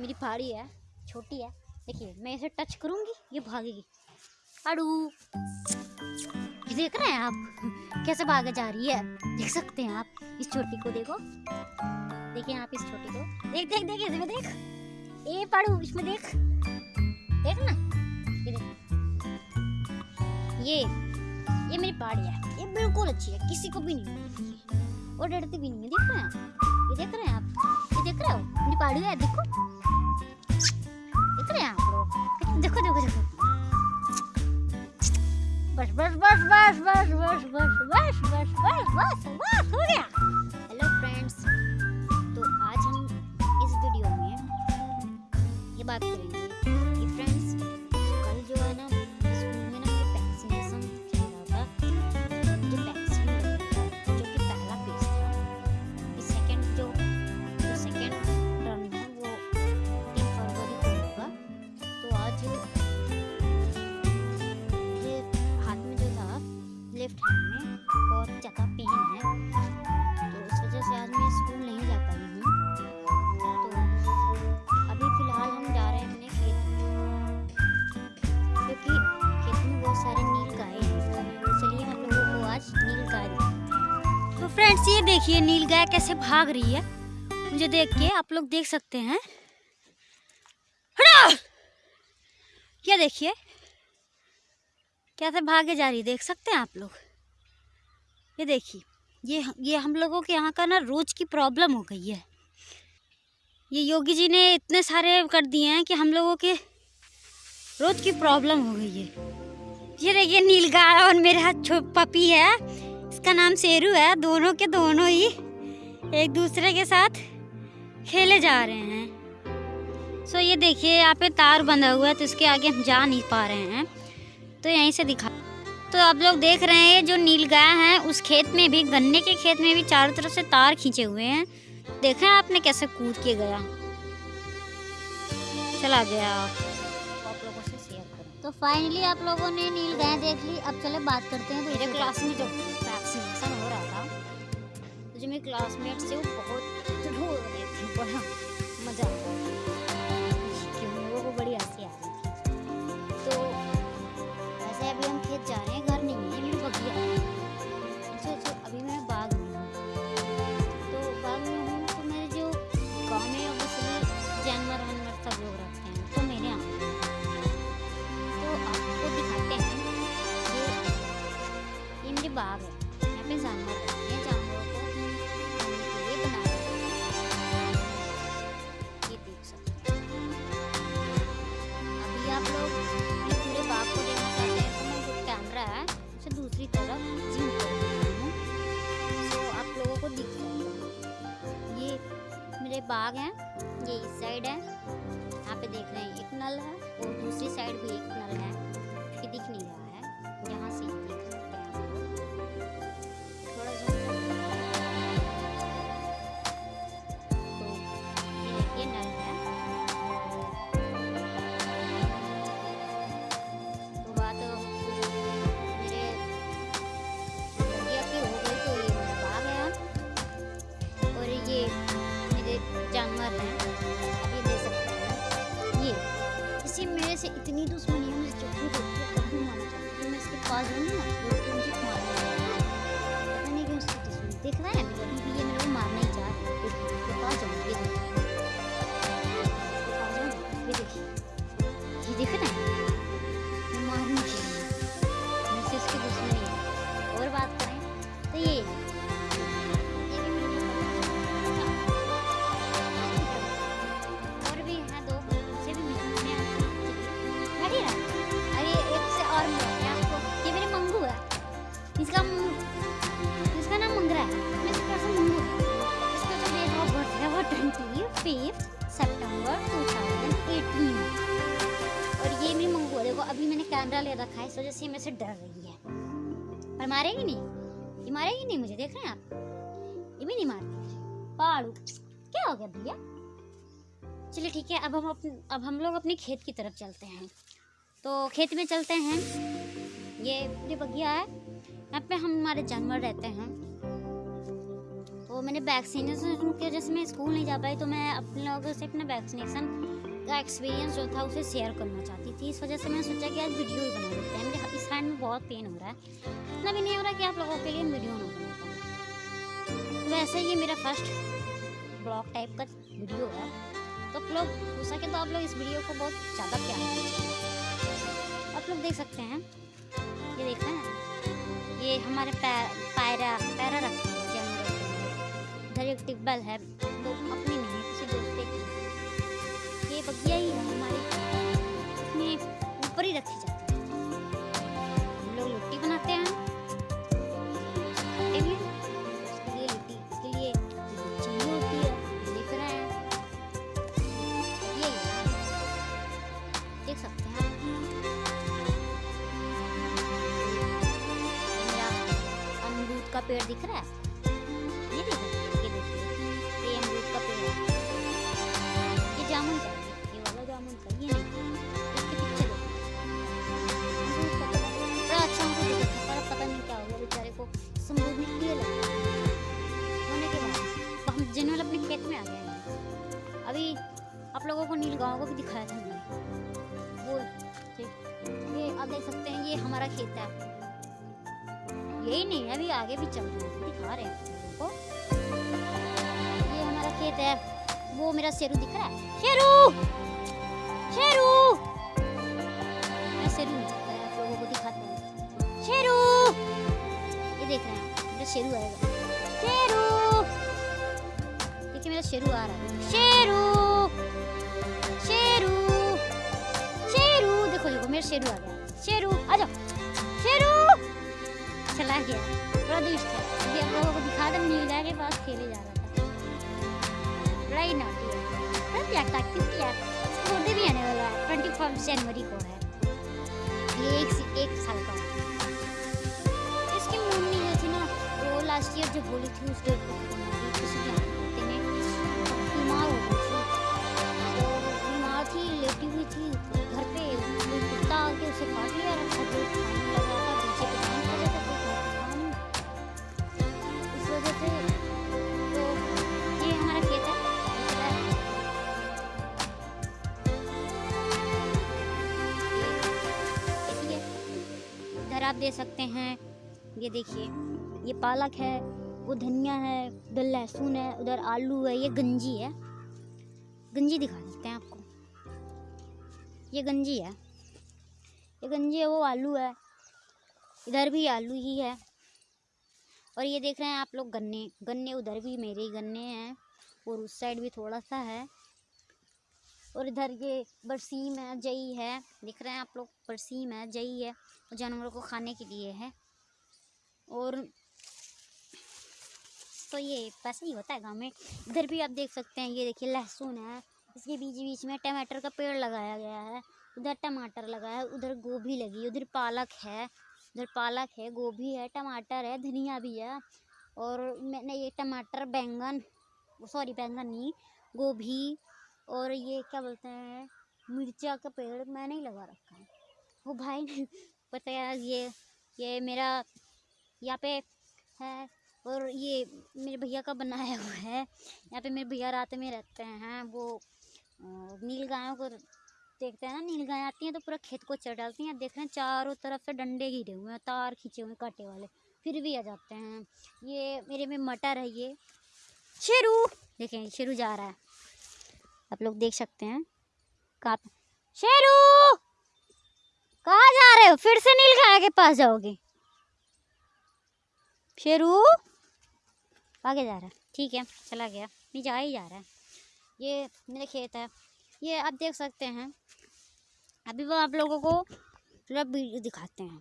मेरी पहाड़ी है, छोटी है। देखिए, मैं इसे टच करूँगी, ये भागेगी। अड़ू। देख रहे हैं आप? कैसे भागे जा रही है? देख सकते हैं आप इस छोटी को, देखो। देखिए आप इस छोटी को। देख देख देख, इसमें देख। ए, पड़ू, इसमें देख। देख ना। ये देख। ये ये मेरी पहाड़ी है। ये बिल्कुल अच्छी है, किसी को भी नहीं और डरती भी नहीं है। देख रहे हैं ये देख रहे हैं आप? ये देख रहे हो? मेरी पहाड़ी है, देखो। रहे हैं आप लोग देखो देखो देखो बस बस बस बस बस बस बस बस बस बस बस बस हो गया हेलो फ्रेंड्स तो आज हम इस वीडियो में ये बात करेंगे देखिए, नील गाय कैसे भाग रही है। मुझे देख के आप लोग देख सकते हैं! ये देखिए? कैसे भागे जा रही देख सकते हैं आप लोग? ये देखिए, ये ये हम लोगों के यहाँ का ना रोज की प्रॉब्लम हो गई है। ये योगी जी ने इतने सारे कर दिए हैं कि हम लोगों के रोज की प्रॉब्लम हो गई है। ये देखिए नीलगाय और मेरे पपी है। इसका नाम शेरू है। दोनों के दोनों ही एक दूसरे के साथ खेले जा रहे हैं। सो ये देखिए यहाँ पे तार बंधा हुआ है तो इसके आगे हम जा नहीं पा रहे हैं। तो यहीं से दिखा। तो आप लोग देख रहे हैं ये जो नीलगाय हैं उस खेत में भी गन्ने के खेत में भी चारों तरफ़ से तार खींचे हुए हैं। देखा आपने कैसे कूद के गया? चला गया। आप लोगों से शेयर करें तो फाइनली आप लोगों ने नीलगाय देख ली। अब चले बात करते हैं मेरे क्लास में। जब वैक्सीनेशन हो रहा था। तो जो मेरे क्लासमेट से वो बहुत रो रहे थे, बड़ा मज़ा आ रहा था कि उन बड़ी हँसी आ रही थी। तो वैसे अभी हम खेत जा रहे है मेरे बाग हैं, ये इस साइड है। यहाँ पे देख रहे हैं, एक नल है और दूसरी साइड भी एक नल है कि दिख नहीं रहा है, यहाँ से दिख रहा हैं। इतनी दुश्मनी है, मैं जब भी देखती हूँ तब भी मारना चाहती हूँ मैं इसके पास जाऊँगी ना तो ये मुझे मारना पता नहीं क्यों उसकी देख रहा है? अभी भी ये मेरे को मारना ही रहा है। पास देखिए। देखिए। ये देख रहे हैं? इसका नाम मंगरा है। मंगू इसका जो डेट ऑफ़ बर्थ है, वो twenty fifth September two thousand eighteen और ये मेरी मंगू है। देखो, अभी मैंने कैमरा ले रखा है, इस वजह से मेरे से डर रही है। पर मारेगी नहीं। ये मारेगी नहीं मुझे, देख रहे हैं आप? ये भी नहीं मारती। पाड़ू, क्या हो गया भैया? चलिए ठीक है, अब हम अब हम लोग अपने खेत की तरफ़ चलते हैं। तो खेत में चलते हैं। ये ये बगिया है। यहाँ पे हम हमारे जानवर रहते हैं। तो मैंने वैक्सीनेशन की वजह से मैं स्कूल नहीं जा पाई तो मैं अपने लोगों से अपना वैक्सीनेशन का एक्सपीरियंस जो था उसे शेयर करना चाहती थी। इस वजह से मैंने सोचा कि आज वीडियो ही बना लेते हैं। मेरे इस हैंड में बहुत पेन हो रहा है। इतना भी नहीं हो रहा कि आप लोगों के लिए वीडियो ना बना वैसे ये मेरा फ़र्स्ट ब्लॉग टाइप का वीडियो है। तो आप लोग हो सके तो आप लोग इस वीडियो को बहुत ज़्यादा प्यार आप लोग देख सकते हैं। ये देख हैं। ये हमारे पैर पैरा रखते हैं जानवर इधर एक टिब्बल है, वो अपनी नहीं किसी दोस्ते की ये बगिया ही है हमारी। का पेड़ दिख रहा है? ये देखिए ये अमरूद का पेड़ ये जामुन का, ये वाला जामुन का, ये अच्छा तो अभी आप लोगों को नील गाँव को भी दिखाया था मैंने वो ठीक। ये आप देख सकते हैं, ये हमारा खेत है। यही नहीं है, अभी आगे भी चल रहे हैं दिखा रहे हैं। को ये हमारा खेत है, वो मेरा शेरू दिख रहा है। शेरू! शेरू! मैं शेरू नहीं दिखता है आप लोगों को दिखाते हैं। शेरू! ये देख रहे हैं, मेरा शेरू आएगा शेरू! देखिए मेरा शेरू आ रहा है। शेरू! शेरू! शेरू! देखो देखो, मेरा शेरू आ गया। शेरू, आ जाओ। शेरू! चला गया। बड़ा दुष्ट है अभी आप लोगों को दिखा दम नीला के पास खेले जा रहा था। बड़ा ही। नाटी है था क्योंकि यार। बर्थडे भी आने वाला है। ट्वेंटी फ़र्स्ट जनवरी को है। ये एक एक साल का इसकी मम्मी जो थी ना, वो लास्ट ईयर जो होली थी उस डेट बीमार हो गई थी। और बीमार थी, लेटी हुई थी। घर पे आप दे सकते हैं। ये देखिए, ये पालक है, वो धनिया है, उधर लहसुन है, उधर आलू है, ये गंजी है। गंजी दिखा देते हैं आपको। ये गंजी है। ये गंजी है, वो आलू है। इधर भी आलू ही है। और ये देख रहे हैं आप लोग गन्ने। गन्ने उधर भी मेरे ही गन्ने हैं। और उस साइड भी थोड़ा सा है। और इधर ये बरसीम है, जई है। दिख रहे हैं आप लोग, बरसीम है, जई है। जानवरों को खाने के लिए है। और तो ये पैसा ही होता है गाँव में। इधर भी आप देख सकते हैं, ये देखिए लहसुन है। इसके बीच बीच में टमाटर का पेड़ लगाया गया है। उधर टमाटर लगा है, उधर गोभी लगी उधर पालक है, उधर पालक है, गोभी है, टमाटर है, धनिया भी है। और मैंने ये टमाटर, बैंगन, सॉरी बैंगन नहीं, गोभी और ये क्या बोलते हैं, मिर्चा का पेड़ मैंने ही लगा रखा है। वो भाई ने बताया ये ये मेरा यहाँ पे है और ये मेरे भैया का बनाया हुआ है। यहाँ पे मेरे भैया रात में रहते हैं, वो नील गायों को देखते हैं ना, नील गाय आती हैं तो पूरा खेत को चढ़ डालती हैं। देख रहे हैं, चारों तरफ़ से डंडे घिरे हुए हैं, तार खींचे हुए कांटे वाले। फिर भी आ जाते हैं। ये मेरे में मटर है ये। शेरू! देखें, शेरू जा रहा है। आप लोग देख सकते हैं। कहाँ शेरू! कहाँ जा रहे हो फिर से नील गाय के पास जाओगे। शेरू, आगे जा रहा है। ठीक है, चला गया। नहीं जा ही जा रहा है। ये मेरा खेत है। ये आप देख सकते हैं। अभी वो आप लोगों को पूरा वीडियो दिखाते हैं।